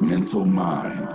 mental mind.